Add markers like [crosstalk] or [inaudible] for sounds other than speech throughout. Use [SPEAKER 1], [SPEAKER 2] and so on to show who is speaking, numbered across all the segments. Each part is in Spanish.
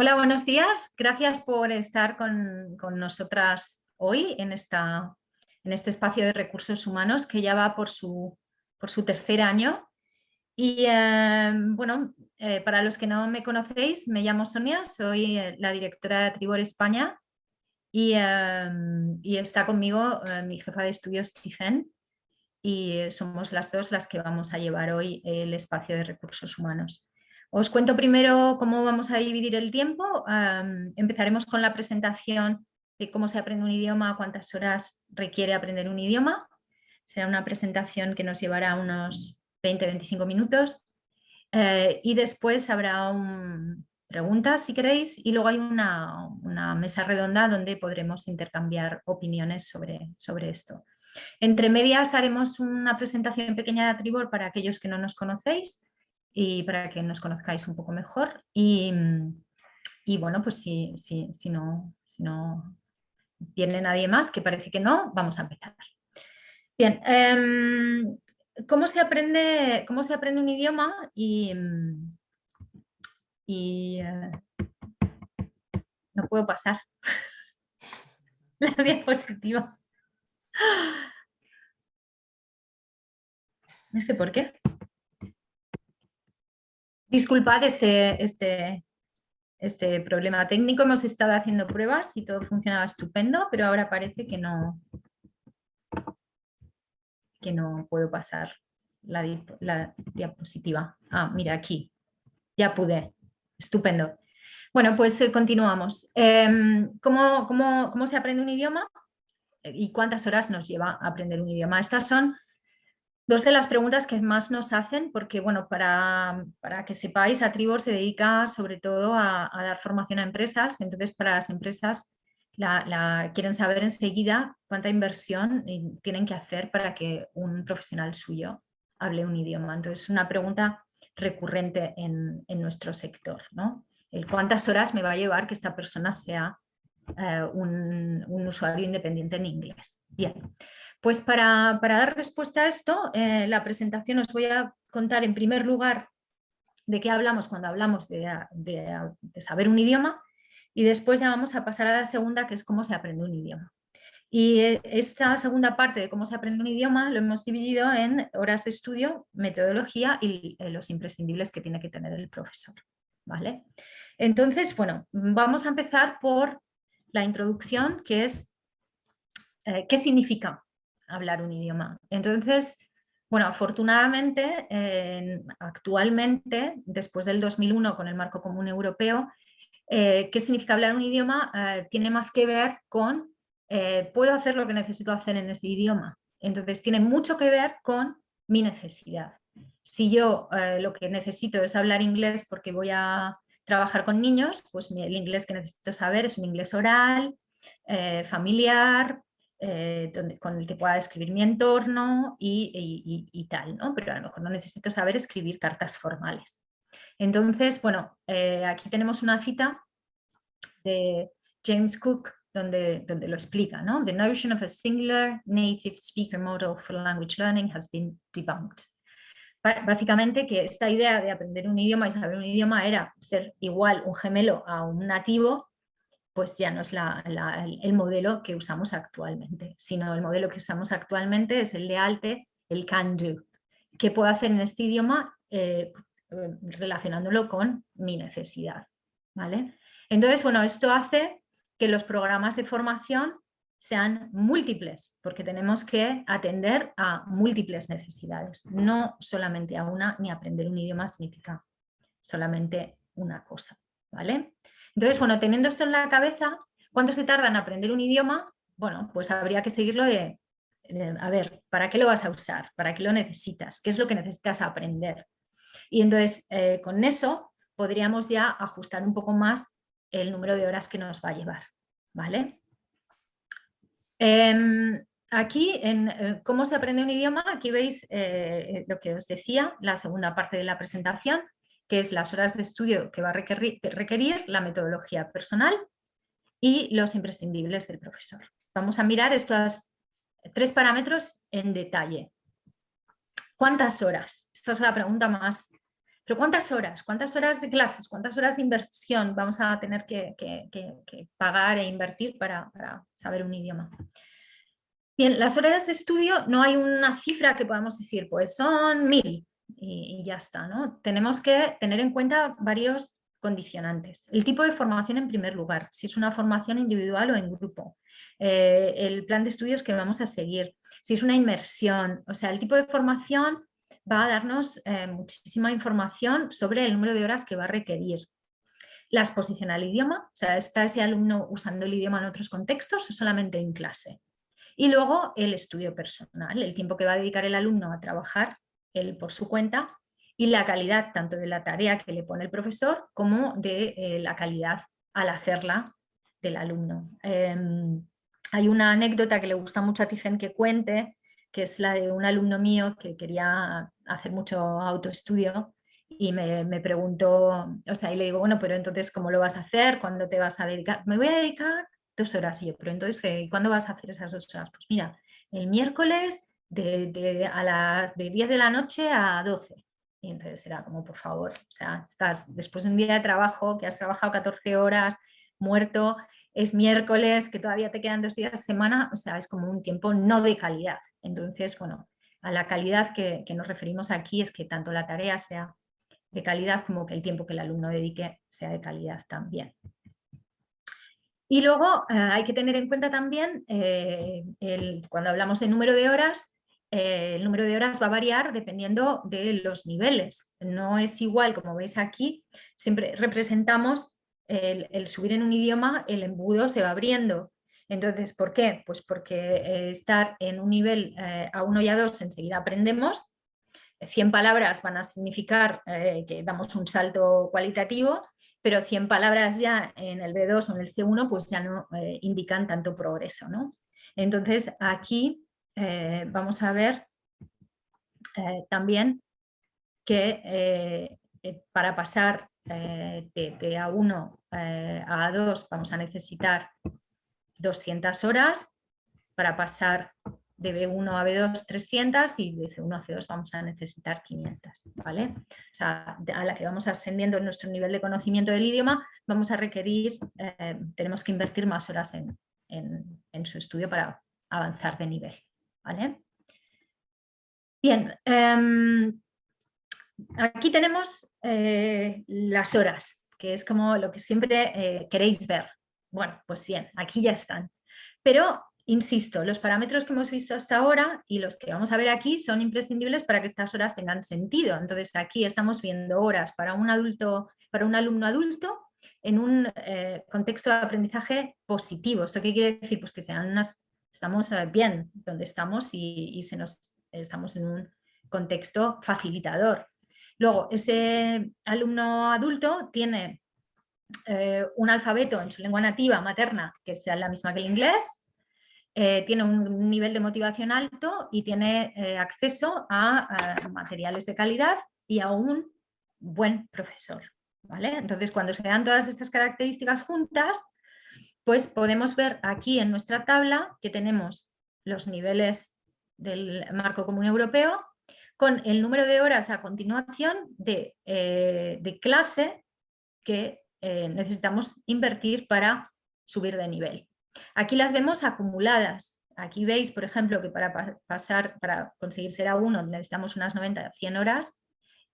[SPEAKER 1] Hola, buenos días. Gracias por estar con, nosotras hoy en, esta, en este espacio de recursos humanos que ya va por su, por su tercer año. Y eh, bueno, eh, para los que no me conocéis, me llamo Sonia, soy eh, la directora de Tribor España y, y está conmigo mi jefa de estudios, Stephen, y somos las dos las que vamos a llevar hoy el espacio de recursos humanos. Os cuento primero cómo vamos a dividir el tiempo. empezaremos con la presentación de cómo se aprende un idioma, cuántas horas requiere aprender un idioma. Será una presentación que nos llevará unos 20-25 minutos. Eh, y después habrá preguntas si queréis y luego hay una, mesa redonda donde podremos intercambiar opiniones sobre, sobre esto. Entre medias haremos una presentación pequeña de Tribor para aquellos que no nos conocéis y para que nos conozcáis un poco mejor. Y, bueno, pues si, si, no, si no viene nadie más, que parece que no, vamos a empezar. Bien, em, ¿cómo, se aprende, ¿cómo se aprende un idioma? Y, y eh, no puedo pasar [laughs] la diapositiva. No sé por qué. Disculpad este, este, este problema técnico, hemos estado haciendo pruebas y todo funcionaba estupendo, pero ahora parece que no, que no puedo pasar la, diapositiva. Ah, mira aquí, ya pude, estupendo. Bueno, pues eh, continuamos. Em, ¿cómo, cómo se aprende un idioma? ¿Y cuántas horas nos lleva a aprender un idioma? Estas son Dos de las preguntas que más nos hacen, porque bueno, para, que sepáis, Atribor se dedica sobre todo a, dar formación a empresas, entonces para las empresas la, quieren saber enseguida cuánta inversión tienen que hacer para que un profesional suyo hable un idioma. Entonces es una pregunta recurrente en, nuestro sector, ¿no? Cuántas horas me va a llevar que esta persona sea eh, un, un usuario independiente en inglés. Bien. Pues para, dar respuesta a esto, eh, la presentación os voy a contar en primer lugar de qué hablamos cuando hablamos de, saber un idioma y después ya vamos a pasar a la segunda que es cómo se aprende un idioma. Y eh, esta segunda parte de cómo se aprende un idioma lo hemos dividido en horas de estudio, metodología y eh, los imprescindibles que tiene que tener el profesor. ¿vale? Entonces, bueno, vamos a empezar por la introducción que es qué significa hablar un idioma. Entonces, bueno, afortunadamente, actualmente, después del 2001 con el marco común europeo, eh, ¿qué significa hablar un idioma? Eh, tiene más que ver con, eh, puedo hacer lo que necesito hacer en este idioma. Entonces tiene mucho que ver con mi necesidad. Si yo lo que necesito es hablar inglés porque voy a trabajar con niños, pues el inglés que necesito saber es un inglés oral, familiar, eh, con el que pueda escribir mi entorno y, tal, ¿no? pero a lo mejor no necesito saber escribir cartas formales. Entonces, bueno, eh, aquí tenemos una cita de James Cook donde, donde lo explica, ¿no? The notion of a singular native speaker model for language learning has been debunked. Básicamente que esta idea de aprender un idioma y saber un idioma era ser igual un gemelo a un nativo pues ya no es el modelo que usamos actualmente, sino el modelo que usamos actualmente es el de ALTE, el can do. ¿Qué puedo hacer en este idioma? Eh, relacionándolo con mi necesidad. ¿vale? Entonces, bueno, esto hace que los programas de formación sean múltiples, porque tenemos que atender a múltiples necesidades, no solamente a una, ni aprender un idioma significa solamente una cosa. ¿vale? Entonces, bueno, teniendo esto en la cabeza, ¿cuánto se tarda en aprender un idioma? Bueno, pues habría que seguirlo de, a ver, ¿para qué lo vas a usar? ¿Para qué lo necesitas? ¿Qué es lo que necesitas aprender? Y entonces, eh, con eso, podríamos ya ajustar un poco más el número de horas que nos va a llevar. ¿vale? Em, aquí, en eh, cómo se aprende un idioma, aquí veis eh, lo que os decía, la segunda parte de la presentación, que es las horas de estudio que va a requerir, la metodología personal y los imprescindibles del profesor. Vamos a mirar estos tres parámetros en detalle. ¿Cuántas horas? Esta es la pregunta más Pero ¿cuántas horas? ¿Cuántas horas de clases? ¿Cuántas horas de inversión vamos a tener que, pagar e invertir para, saber un idioma? Bien, las horas de estudio no hay una cifra que podamos decir, pues son mil y, ya está. ¿no? Tenemos que tener en cuenta varios condicionantes. El tipo de formación en primer lugar, si es una formación individual o en grupo. Eh, el plan de estudios que vamos a seguir, si es una inmersión, o sea, el tipo de formación va a darnos eh, muchísima información sobre el número de horas que va a requerir. La exposición al idioma, o sea, ¿está ese alumno usando el idioma en otros contextos o solamente en clase? Y luego el estudio personal, el tiempo que va a dedicar el alumno a trabajar él por su cuenta y la calidad tanto de la tarea que le pone el profesor como de eh, la calidad al hacerla del alumno. Em, hay una anécdota que le gusta mucho a Tijen que cuente, que es la de un alumno mío que quería hacer mucho autoestudio y me, me, preguntó, o sea, y le digo, bueno, pero entonces, ¿cómo lo vas a hacer? ¿Cuándo te vas a dedicar? Me voy a dedicar dos horas. Y yo, pero entonces, ¿cuándo vas a hacer esas dos horas? Pues mira, el miércoles de, a de 10 de la noche a 12. Y entonces era como, por favor, o sea, estás después de un día de trabajo, que has trabajado 14 horas, muerto, es miércoles, que todavía te quedan dos días de semana, o sea, es como un tiempo no de calidad. Entonces, bueno, a la calidad que, nos referimos aquí es que tanto la tarea sea de calidad como que el tiempo que el alumno dedique sea de calidad también. Y luego eh, hay que tener en cuenta también, eh, cuando hablamos de número de horas, eh, el número de horas va a variar dependiendo de los niveles. No es igual, como veis aquí, siempre representamos el subir en un idioma, el embudo se va abriendo entonces, ¿por qué? Pues porque eh, estar en un nivel eh, A1 y A2 enseguida aprendemos, 100 palabras van a significar que damos un salto cualitativo, pero 100 palabras ya en el B2 o en el C1 pues ya no indican tanto progreso. ¿no? Entonces aquí vamos a ver también que para pasar de, de A1 a A2 vamos a necesitar 200 horas, para pasar de B1 a B2 300 y de C1 a C2 vamos a necesitar 500, ¿vale? O sea, vamos ascendiendo en nuestro nivel de conocimiento del idioma, vamos a requerir, eh, tenemos que invertir más horas en, su estudio para avanzar de nivel, Bien, em, aquí tenemos eh, las horas, que es como lo que siempre eh, queréis ver, bueno, pues bien, aquí ya están. Pero, insisto, los parámetros que hemos visto hasta ahora y los que vamos a ver aquí son imprescindibles para que estas horas tengan sentido. Entonces aquí estamos viendo horas para un adulto, para un alumno adulto en un eh, contexto de aprendizaje positivo. ¿Esto qué quiere decir? Pues que sean unas, estamos eh, bien donde estamos y, se nos, estamos en un contexto facilitador. Luego, ese alumno adulto tiene eh, un alfabeto en su lengua nativa materna que sea la misma que el inglés, eh, tiene un nivel de motivación alto y tiene acceso a, materiales de calidad y a un buen profesor. ¿vale? Entonces, cuando se dan todas estas características juntas, pues podemos ver aquí en nuestra tabla que tenemos los niveles del marco común europeo con el número de horas a continuación de, de clase que eh, necesitamos invertir para subir de nivel. Aquí las vemos acumuladas. Aquí veis, por ejemplo, que para pasar, para conseguir ser A1 necesitamos unas 90, 100 horas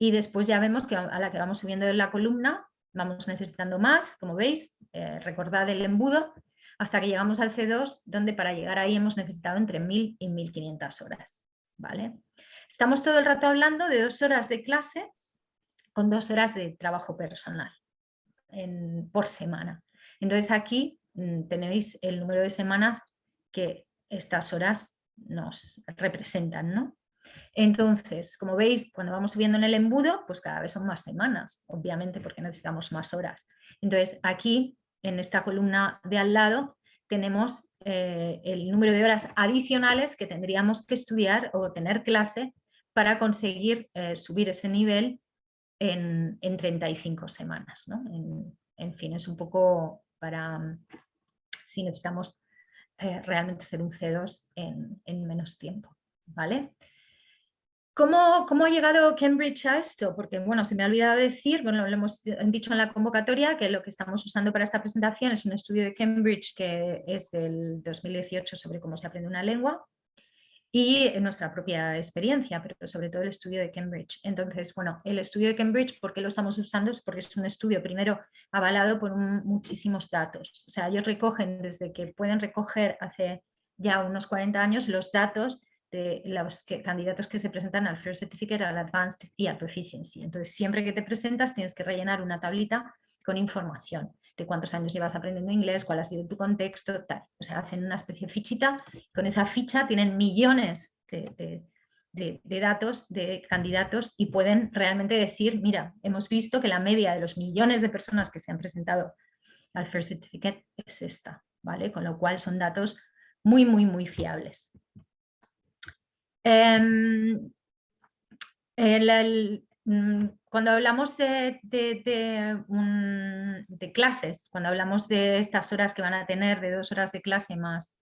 [SPEAKER 1] y después ya vemos que a la que vamos subiendo en la columna vamos necesitando más, como veis, eh, recordad el embudo, hasta que llegamos al C2, donde para llegar ahí hemos necesitado entre 1000 y 1500 horas. ¿vale? Estamos todo el rato hablando de dos horas de clase con dos horas de trabajo personal por semana. Entonces aquí mm, tenéis el número de semanas que estas horas nos representan. ¿no? Entonces, como veis, cuando vamos subiendo en el embudo, pues cada vez son más semanas, obviamente porque necesitamos más horas. Entonces aquí, en esta columna de al lado, tenemos eh, el número de horas adicionales que tendríamos que estudiar o tener clase para conseguir eh, subir ese nivel en, 35 semanas. En, fin, es un poco para mm, si necesitamos eh, realmente ser un C2 en, menos tiempo. ¿vale? ¿Cómo, ¿Cómo, ha llegado Cambridge a esto? Porque, bueno, se me ha olvidado decir, bueno, lo hemos dicho en la convocatoria, que lo que estamos usando para esta presentación es un estudio de Cambridge que es del 2018 sobre cómo se aprende una lengua y nuestra propia experiencia, pero sobre todo el estudio de Cambridge. Entonces, bueno, el estudio de Cambridge, ¿por qué lo estamos usando? Es porque es un estudio, primero, avalado por muchísimos datos. O sea, ellos recogen desde que pueden recoger hace ya unos 40 años los datos de los candidatos que se presentan al First Certificate, al Advanced y al Proficiency. Entonces, siempre que te presentas tienes que rellenar una tablita con información de cuántos años llevas aprendiendo inglés, cuál ha sido tu contexto, tal. O sea, hacen una especie de fichita, con esa ficha tienen millones de, datos de candidatos y pueden realmente decir, mira, hemos visto que la media de los millones de personas que se han presentado al First Certificate es esta, ¿vale? Con lo cual son datos muy, muy, muy fiables. Em, el, Mm, cuando hablamos de, clases, cuando hablamos de estas horas que van a tener, de dos horas de clase más,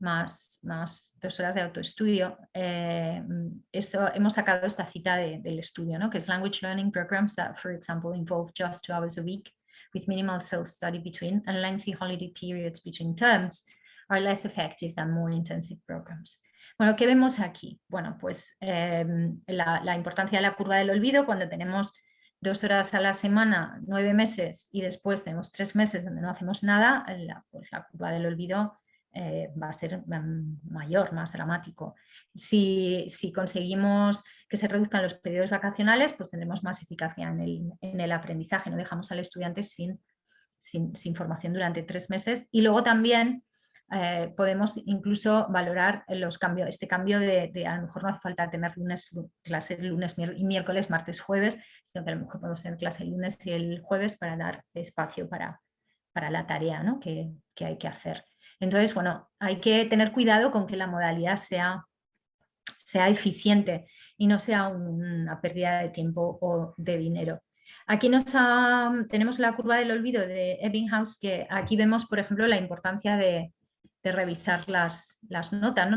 [SPEAKER 1] más, más dos horas de autoestudio, eh, esto, hemos sacado esta cita del estudio, ¿no? que es Language Learning Programs that, for example, involve just two hours a week with minimal self-study between and lengthy holiday periods between terms are less effective than more intensive programs. Bueno, ¿qué vemos aquí? Bueno, pues em, la, importancia de la curva del olvido cuando tenemos dos horas a la semana, nueve meses y después tenemos tres meses donde no hacemos nada, la, pues la curva del olvido eh, va a ser em, mayor, más dramático. Si, conseguimos que se reduzcan los periodos vacacionales, pues tendremos más eficacia en el, aprendizaje, no dejamos al estudiante sin, sin, sin formación durante tres meses. Y luego también eh, podemos incluso valorar los cambios, este cambio de, a lo mejor no hace falta tener lunes, clase lunes y miércoles, martes, jueves, sino que a lo mejor podemos tener clase el lunes y el jueves para dar espacio para, para la tarea ¿no? que, que, hay que hacer. Entonces, bueno, hay que tener cuidado con que la modalidad sea, sea eficiente y no sea una pérdida de tiempo o de dinero. Aquí nos tenemos la curva del olvido de Ebbinghaus, que aquí vemos, por ejemplo, la importancia de, de revisar las, las notas,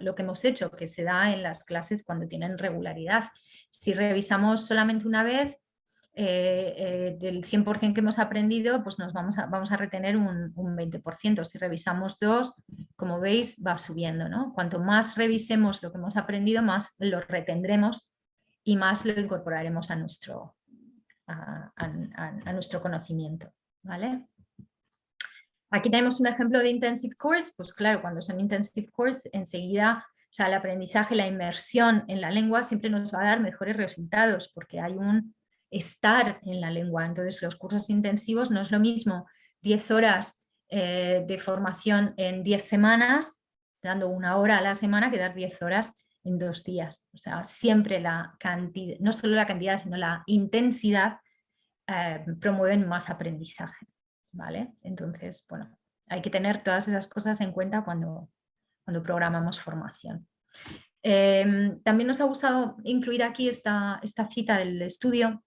[SPEAKER 1] lo que hemos hecho, que se da en las clases cuando tienen regularidad. Si revisamos solamente una vez, eh, eh, del 100% que hemos aprendido, pues nos vamos a, vamos a retener un, 20%. Si revisamos dos, como veis, va subiendo. ¿no? Cuanto más revisemos lo que hemos aprendido, más lo retendremos y más lo incorporaremos a nuestro, a nuestro conocimiento. ¿vale? Aquí tenemos un ejemplo de intensive course, pues claro, cuando son intensive course, enseguida, o sea, el aprendizaje, la inmersión en la lengua siempre nos va a dar mejores resultados porque hay un estar en la lengua. Entonces los cursos intensivos no es lo mismo 10 horas eh, de formación en 10 semanas, dando una hora a la semana, que dar 10 horas en dos días. O sea, siempre la cantidad, no solo la cantidad, sino la intensidad eh, promueven más aprendizaje. ¿Vale? Entonces, bueno, hay que tener todas esas cosas en cuenta cuando, cuando programamos formación. Em, también nos ha gustado incluir aquí esta, esta cita del estudio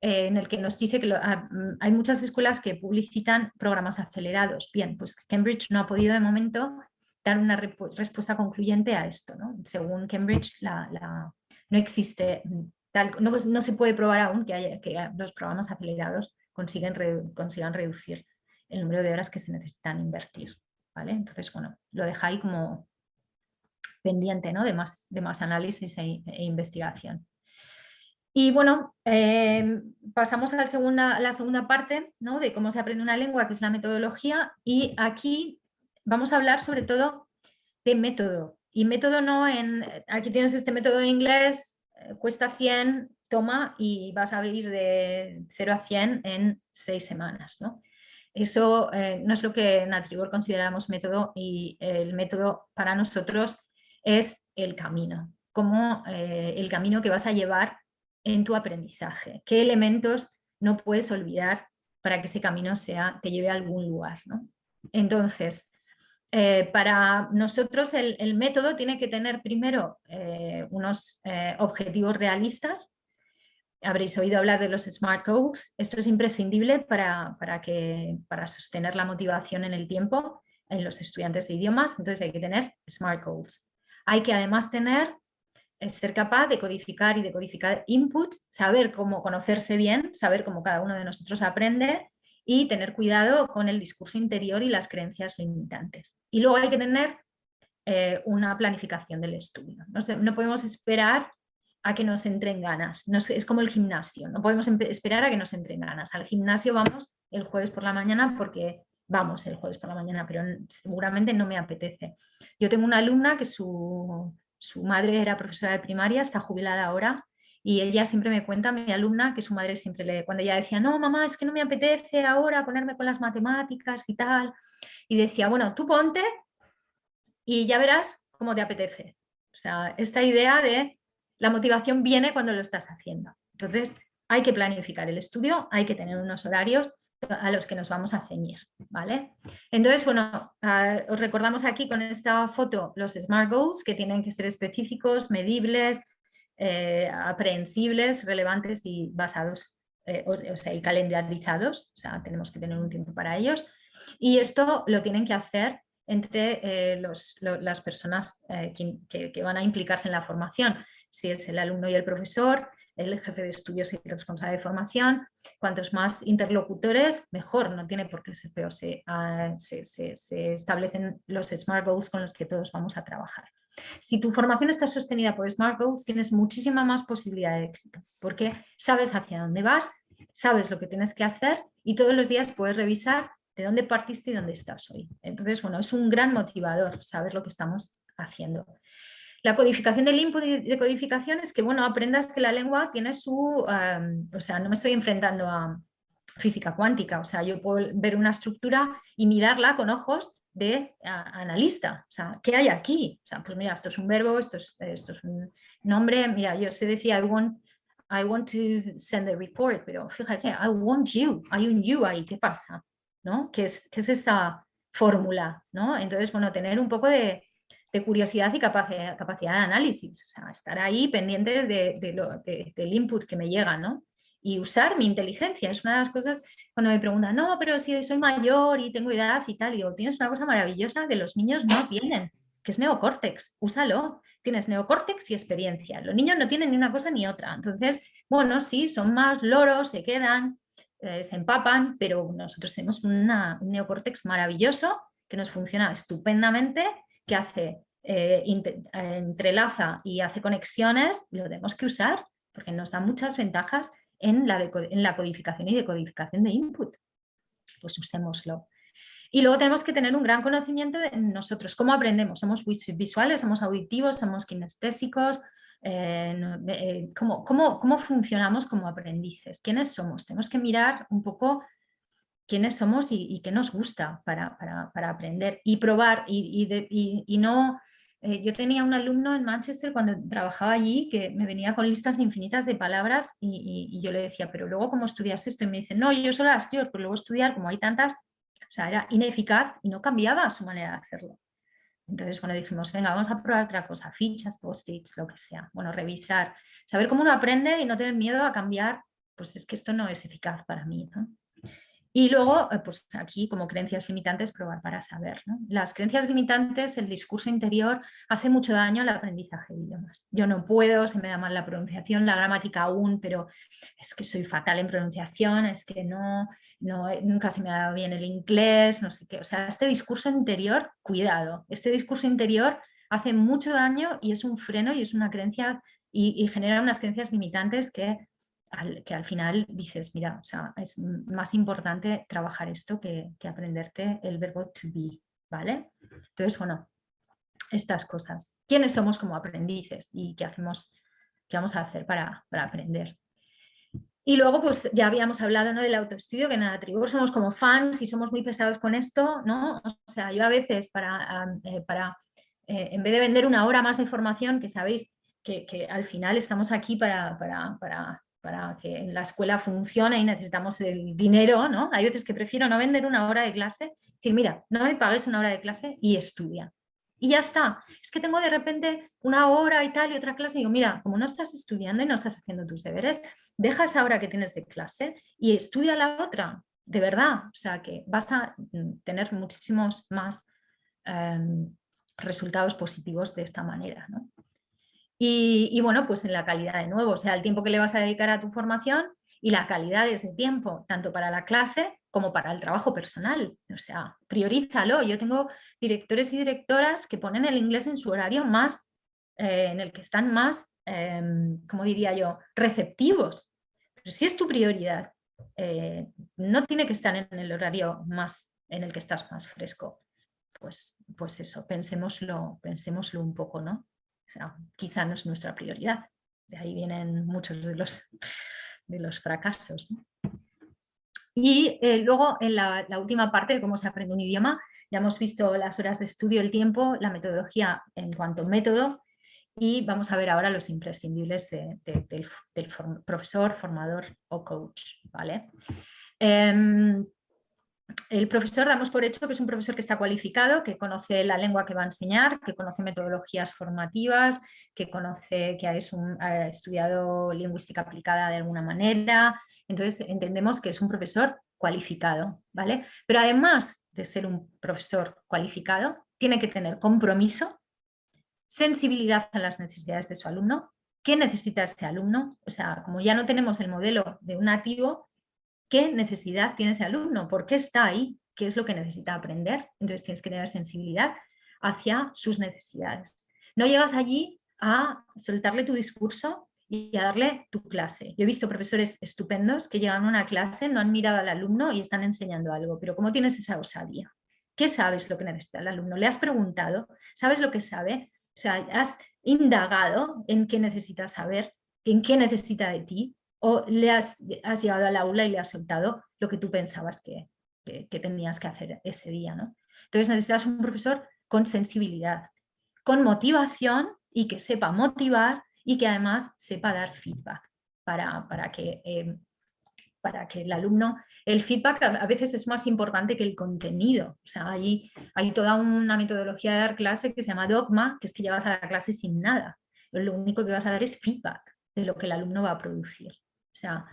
[SPEAKER 1] eh, en el que nos dice que ah, mm, hay muchas escuelas que publicitan programas acelerados. Bien, pues Cambridge no ha podido de momento dar una respuesta concluyente a esto. ¿no? Según Cambridge no existe, mm, tal, no, no, se puede probar aún que, haya, que los programas acelerados consigan reducir el número de horas que se necesitan invertir. ¿vale? Entonces, bueno, lo deja ahí como pendiente ¿no? de, más, de más análisis e, e investigación. Y bueno, eh, pasamos a la segunda, la segunda parte ¿no? de cómo se aprende una lengua, que es la metodología, y aquí vamos a hablar sobre todo de método. Y método no en, aquí tienes este método de inglés, eh, cuesta 100, toma y vas a ir de 0 a 100 en 6 semanas. ¿no? Eso eh, no es lo que en Atribor consideramos método y el método para nosotros es el camino, como eh, el camino que vas a llevar en tu aprendizaje, qué elementos no puedes olvidar para que ese camino sea, te lleve a algún lugar. Entonces, eh, para nosotros el, método tiene que tener primero unos objetivos realistas habréis oído hablar de los SMART Goals. Esto es imprescindible para, que, para sostener la motivación en el tiempo en los estudiantes de idiomas, entonces hay que tener SMART Goals. Hay que además tener es ser capaz de codificar y decodificar input, saber cómo conocerse bien, saber cómo cada uno de nosotros aprende y tener cuidado con el discurso interior y las creencias limitantes. Y luego hay que tener eh, una planificación del estudio. No, podemos esperar a que nos entren ganas, es como el gimnasio, no podemos esperar a que nos entren ganas. Al gimnasio vamos el jueves por la mañana porque vamos el jueves por la mañana, pero seguramente no me apetece. Yo tengo una alumna que su, su madre era profesora de primaria, está jubilada ahora, y ella siempre me cuenta, mi alumna, que su madre siempre le, cuando ella decía, no mamá, es que no me apetece ahora ponerme con las matemáticas y tal, y decía, bueno, tú ponte y ya verás cómo te apetece. O sea, esta idea de la motivación viene cuando lo estás haciendo. Entonces, hay que planificar el estudio, hay que tener unos horarios a los que nos vamos a ceñir, ¿vale? Entonces, bueno, ah, os recordamos aquí con esta foto los SMART Goals que tienen que ser específicos, medibles, eh, aprehensibles, relevantes y basados, eh, o, sea, y calendarizados, o sea, tenemos que tener un tiempo para ellos. Y esto lo tienen que hacer entre eh, las personas que, que van a implicarse en la formación, si es el alumno y el profesor, el jefe de estudios y el responsable de formación. Cuantos más interlocutores, mejor, no tiene por qué ser peor, ah, se, se, establecen los SMART Goals con los que todos vamos a trabajar. Si tu formación está sostenida por SMART Goals, tienes muchísima más posibilidad de éxito, porque sabes hacia dónde vas, sabes lo que tienes que hacer y todos los días puedes revisar de dónde partiste y dónde estás hoy. Entonces, bueno, es un gran motivador saber lo que estamos haciendo. La codificación del input de codificación es que, bueno, aprendas que la lengua tiene su, o sea, no me estoy enfrentando a física cuántica, o sea, yo puedo ver una estructura y mirarla con ojos de analista, o sea, ¿qué hay aquí? O sea, pues mira, esto es un verbo, esto es, esto es un nombre, mira, yo se decía, I want, I want to send a report, pero fíjate, I want you, hay un you ahí, ¿qué pasa? ¿No? ¿Qué es, qué es esta fórmula? ¿no? Entonces, bueno, tener un poco de, de curiosidad y capacidad, capacidad de análisis, o sea, estar ahí pendiente de, del input que me llega, ¿no? Y usar mi inteligencia, es una de las cosas cuando me preguntan, no, pero si soy mayor y tengo edad y tal, digo, tienes una cosa maravillosa que los niños no tienen, que es neocórtex, úsalo, tienes neocórtex y experiencia, los niños no tienen ni una cosa ni otra, entonces, bueno, sí, son más loros, se quedan, eh, se empapan, pero nosotros tenemos un neocórtex maravilloso que nos funciona estupendamente que hace, eh, entrelaza y hace conexiones, lo tenemos que usar porque nos da muchas ventajas en la, en la codificación y decodificación de input. Pues usémoslo. Y luego tenemos que tener un gran conocimiento de nosotros, cómo aprendemos, somos visuales, somos auditivos, somos kinestésicos, eh, eh, cómo, cómo, cómo, funcionamos como aprendices, quiénes somos. Tenemos que mirar un poco quiénes somos y, qué nos gusta para, aprender y probar y, no... Eh, yo tenía un alumno en Manchester cuando trabajaba allí que me venía con listas infinitas de palabras y, yo le decía, pero luego ¿cómo estudias esto? Y me dice, no, yo solo las escribo, pero luego estudiar como hay tantas, o sea, era ineficaz y no cambiaba su manera de hacerlo. Entonces, bueno, dijimos, venga, vamos a probar otra cosa, fichas, post-its, lo que sea. Bueno, revisar, saber cómo uno aprende y no tener miedo a cambiar, pues es que esto no es eficaz para mí, ¿no? Y luego, eh, pues aquí como creencias limitantes, probar para saber. Las creencias limitantes, el discurso interior, hace mucho daño al aprendizaje de idiomas. Yo no puedo, se me da mal la pronunciación, la gramática aún, pero es que soy fatal en pronunciación, es que no, no nunca se me da bien el inglés, no sé qué. O sea, este discurso interior, cuidado, este discurso interior hace mucho daño y es un freno y es una creencia y genera unas creencias limitantes que que al final dices, mira, o sea, es más importante trabajar esto que, aprenderte el verbo to be, ¿vale? Entonces, bueno, estas cosas. ¿Quiénes somos como aprendices y qué hacemos, qué vamos a hacer para, aprender? Y luego, pues ya habíamos hablado ¿no? del autoestudio, que en Atribur somos como fans y somos muy pesados con esto, ¿no? O sea, yo a veces para, eh, para eh, en vez de vender una hora más de formación, que sabéis que, al final estamos aquí para, para para que en la escuela funcione y necesitamos el dinero, ¿no? Hay veces que prefiero no vender una hora de clase, decir, mira, no me pagues una hora de clase y estudia. Y ya está. Es que tengo de repente una hora y tal y otra clase y digo, mira, como no estás estudiando y no estás haciendo tus deberes, deja esa hora que tienes de clase y estudia la otra, de verdad. O sea, que vas a mm, tener muchísimos más em, resultados positivos de esta manera, ¿no? Y, bueno, pues en la calidad de nuevo, o sea, el tiempo que le vas a dedicar a tu formación y la calidad de ese tiempo, tanto para la clase como para el trabajo personal. O sea, priorízalo. Yo tengo directores y directoras que ponen el inglés en su horario más, eh, en el que están más, eh, como diría yo, receptivos. Pero si es tu prioridad, eh, no tiene que estar en el horario más en el que estás más fresco. Pues, pues eso, pensémoslo, pensémoslo un poco, ¿no? Sea, quizá no es nuestra prioridad. De ahí vienen muchos de los, de los fracasos. Y eh, luego en la, última parte de cómo se aprende un idioma, ya hemos visto las horas de estudio, el tiempo, la metodología en cuanto a método y vamos a ver ahora los imprescindibles del, profesor, formador o coach. ¿vale? Em, el profesor damos por hecho que es un profesor que está cualificado, que conoce la lengua que va a enseñar, que conoce metodologías formativas, que conoce que ha estudiado lingüística aplicada de alguna manera. Entonces entendemos que es un profesor cualificado, ¿vale? Pero además de ser un profesor cualificado, tiene que tener compromiso, sensibilidad a las necesidades de su alumno, qué necesita este alumno, o sea, como ya no tenemos el modelo de un nativo, qué necesidad tiene ese alumno, por qué está ahí, qué es lo que necesita aprender. Entonces tienes que tener sensibilidad hacia sus necesidades. No llegas allí a soltarle tu discurso y a darle tu clase. Yo he visto profesores estupendos que llegan a una clase, no han mirado al alumno y están enseñando algo, pero ¿cómo tienes esa osadía? ¿Qué sabes lo que necesita el alumno? ¿Le has preguntado? ¿Sabes lo que sabe? O sea, has indagado en qué necesita saber, en qué necesita de ti, o le has, has, llegado al aula y le has soltado lo que tú pensabas que, tenías que hacer ese día. ¿no? Entonces necesitas un profesor con sensibilidad, con motivación y que sepa motivar y que además sepa dar feedback para, para que, eh, para que el alumno, el feedback a veces es más importante que el contenido. O sea, hay, hay toda una metodología de dar clase que se llama dogma, que es que llevas a la clase sin nada. Lo único que vas a dar es feedback de lo que el alumno va a producir. O sea,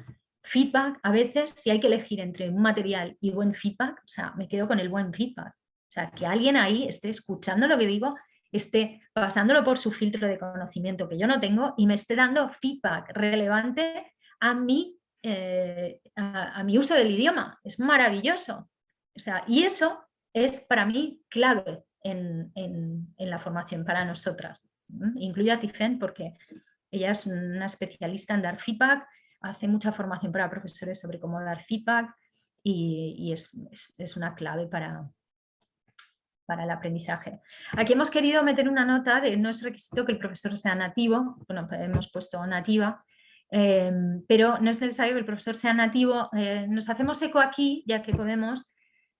[SPEAKER 1] feedback, a veces si hay que elegir entre un material y buen feedback, o sea, me quedo con el buen feedback. O sea, que alguien ahí esté escuchando lo que digo, esté pasándolo por su filtro de conocimiento que yo no tengo y me esté dando feedback relevante a mi, eh, a, mi uso del idioma. Es maravilloso. O sea, y eso es para mí clave en, la formación para nosotras. Incluye a Tifen porque ella es una especialista en dar feedback, hace mucha formación para profesores sobre cómo dar feedback y, es, una clave para, para el aprendizaje. Aquí hemos querido meter una nota de no es requisito que el profesor sea nativo, bueno, hemos puesto nativa, eh, pero no es necesario que el profesor sea nativo. Eh, nos hacemos eco aquí, ya que podemos,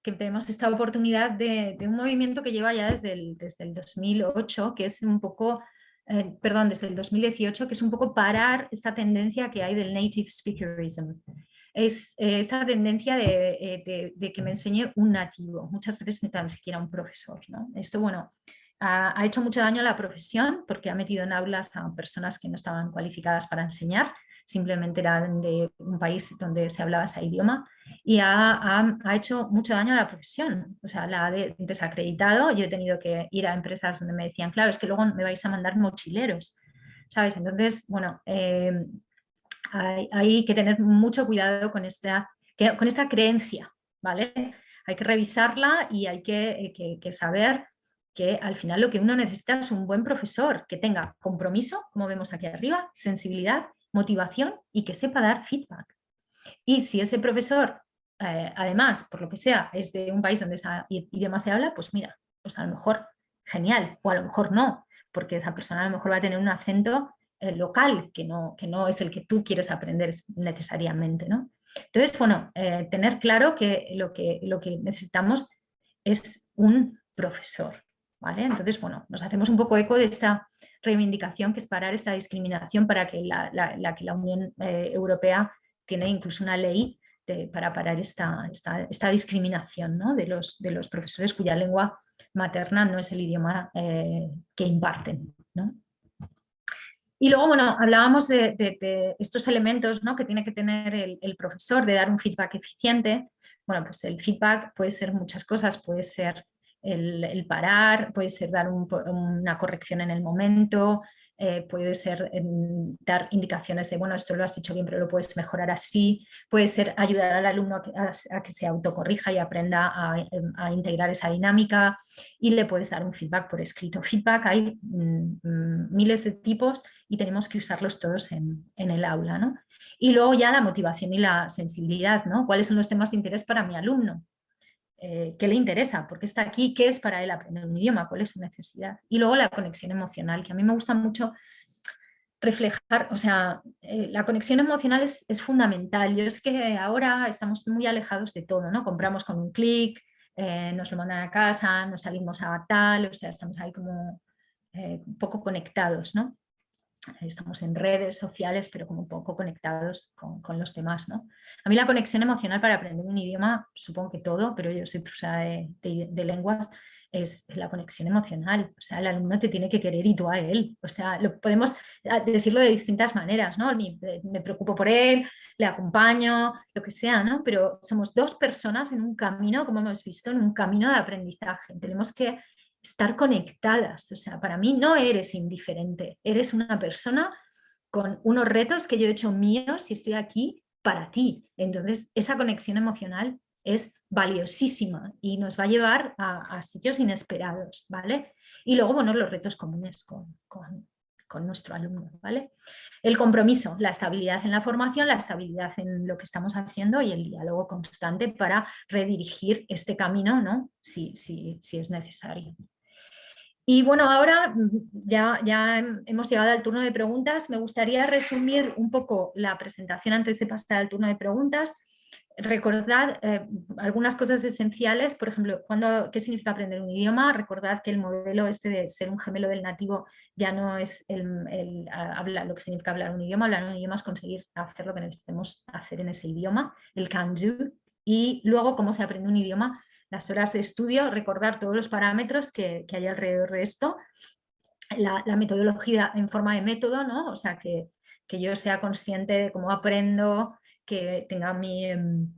[SPEAKER 1] que tenemos esta oportunidad de, un movimiento que lleva ya desde el, desde el 2008, que es un poco eh, perdón, desde el 2018, que es un poco parar esta tendencia que hay del native speakerism. Es eh, esta tendencia eh, de, que me enseñe un nativo, muchas veces ni tan siquiera un profesor. Esto, bueno, ha, hecho mucho daño a la profesión porque ha metido en aulas a personas que no estaban cualificadas para enseñar, simplemente eran de un país donde se hablaba ese idioma y ha, hecho mucho daño a la profesión, o sea, la ha desacreditado, yo he tenido que ir a empresas donde me decían, claro, es que luego me vais a mandar mochileros, ¿sabes? Entonces, bueno, eh, hay, que tener mucho cuidado con esta, con esta creencia, ¿vale? Hay que revisarla y hay que, que saber que al final lo que uno necesita es un buen profesor que tenga compromiso, como vemos aquí arriba, sensibilidad motivación y que sepa dar feedback. Y si ese profesor, eh, además, por lo que sea, es de un país donde ese idioma se habla, pues mira, pues a lo mejor genial, o a lo mejor no, porque esa persona a lo mejor va a tener un acento eh, local que no, que no es el que tú quieres aprender necesariamente. ¿no? Entonces, bueno, eh, tener claro que lo, que lo que necesitamos es un profesor. ¿vale? Entonces, bueno, nos hacemos un poco eco de esta reivindicación que es parar esta discriminación para que la, que la Unión eh, Europea tiene incluso una ley para parar esta, esta, discriminación de, los, de los profesores cuya lengua materna no es el idioma eh, que imparten. Y luego, bueno, hablábamos de, estos elementos ¿no? que tiene que tener el, profesor, de dar un feedback eficiente. Bueno, pues el feedback puede ser muchas cosas, puede ser el, parar, puede ser dar una corrección en el momento, eh, puede ser dar indicaciones de, bueno, esto lo has hecho bien, pero lo puedes mejorar así, puede ser ayudar al alumno a que, se autocorrija y aprenda a, integrar esa dinámica y le puedes dar un feedback por escrito. Feedback hay mm, mm, miles de tipos y tenemos que usarlos todos en, el aula. ¿no? Y luego ya la motivación y la sensibilidad, ¿no? ¿Cuáles son los temas de interés para mi alumno? Eh, qué le interesa, por qué está aquí, qué es para él aprender un idioma, cuál es su necesidad. Y luego la conexión emocional, que a mí me gusta mucho reflejar, o sea, eh, la conexión emocional es, fundamental. Yo es que ahora estamos muy alejados de todo, ¿no? Compramos con un clic, eh, nos lo mandan a casa, nos salimos a tal, o sea, estamos ahí como un poco conectados, ¿no? Estamos en redes sociales, pero como un poco conectados con, los demás. ¿no? A mí la conexión emocional para aprender un idioma, supongo que todo, pero yo soy profesora de, lenguas, es la conexión emocional. O sea, el alumno te tiene que querer y tú a él. O sea, lo, podemos decirlo de distintas maneras, ¿no? Me, me, preocupo por él, le acompaño, lo que sea, ¿no? Pero somos dos personas en un camino, como hemos visto, en un camino de aprendizaje. Tenemos que estar conectadas. O sea, para mí no eres indiferente, eres una persona con unos retos que yo he hecho míos y estoy aquí para ti. Entonces, esa conexión emocional es valiosísima y nos va a llevar a, sitios inesperados, ¿vale? Y luego, bueno, los retos comunes con, con nuestro alumno, ¿vale? El compromiso, la estabilidad en la formación, la estabilidad en lo que estamos haciendo y el diálogo constante para redirigir este camino, ¿no? Si, si, si es necesario. Y bueno, ahora ya, ya hemos llegado al turno de preguntas. Me gustaría resumir un poco la presentación antes de pasar al turno de preguntas recordad eh, algunas cosas esenciales, por ejemplo, cuando, ¿qué significa aprender un idioma? Recordad que el modelo este de ser un gemelo del nativo ya no es el, lo que significa hablar un idioma, hablar un idioma es conseguir hacer lo que necesitemos hacer en ese idioma, el can do, y luego cómo se aprende un idioma, las horas de estudio, recordar todos los parámetros que, hay alrededor de esto, la, metodología en forma de método, ¿no? o sea, que, que yo sea consciente de cómo aprendo, que tenga mi, em,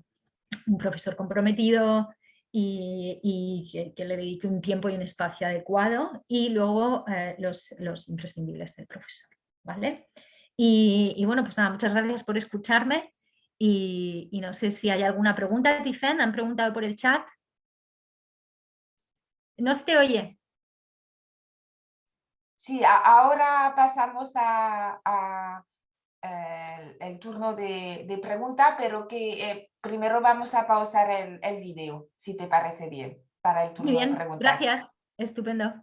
[SPEAKER 1] un profesor comprometido y, que, le dedique un tiempo y un espacio adecuado y luego eh, los, los, imprescindibles del profesor. ¿vale? Y, bueno, pues nada, muchas gracias por escucharme y, no sé si hay alguna pregunta. Tifen, han preguntado por el chat. No se te oye.
[SPEAKER 2] Sí, ahora pasamos a el, turno de, de, pregunta, pero que eh, primero vamos a pausar el, el video, si te parece bien, para el turno
[SPEAKER 1] bien,
[SPEAKER 2] de preguntas.
[SPEAKER 1] Gracias, estupendo.